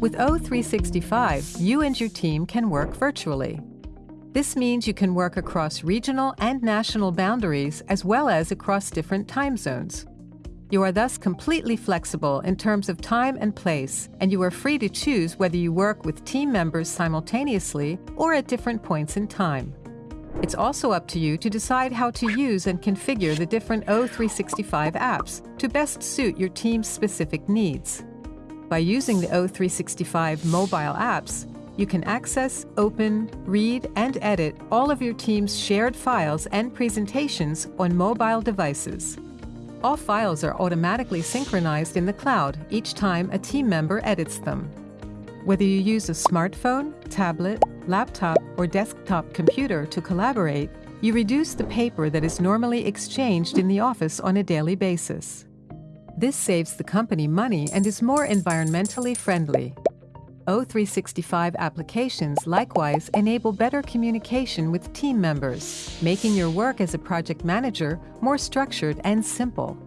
With O365, you and your team can work virtually. This means you can work across regional and national boundaries as well as across different time zones. You are thus completely flexible in terms of time and place, and you are free to choose whether you work with team members simultaneously or at different points in time. It's also up to you to decide how to use and configure the different O365 apps to best suit your team's specific needs. By using the O365 mobile apps, you can access, open, read, and edit all of your team's shared files and presentations on mobile devices. All files are automatically synchronized in the cloud each time a team member edits them. Whether you use a smartphone, tablet, laptop, or desktop computer to collaborate, you reduce the paper that is normally exchanged in the office on a daily basis. This saves the company money and is more environmentally friendly. O365 applications likewise enable better communication with team members, making your work as a project manager more structured and simple.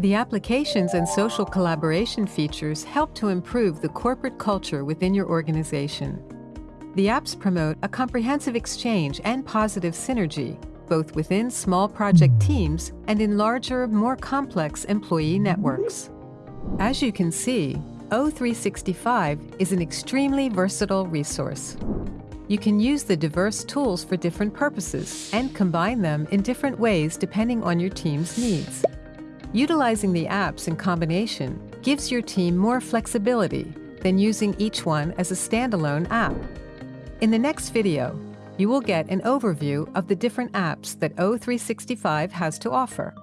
The applications and social collaboration features help to improve the corporate culture within your organization. The apps promote a comprehensive exchange and positive synergy, both within small project teams and in larger, more complex employee networks. As you can see, O365 is an extremely versatile resource. You can use the diverse tools for different purposes and combine them in different ways depending on your team's needs. Utilizing the apps in combination gives your team more flexibility than using each one as a standalone app. In the next video, you will get an overview of the different apps that O365 has to offer.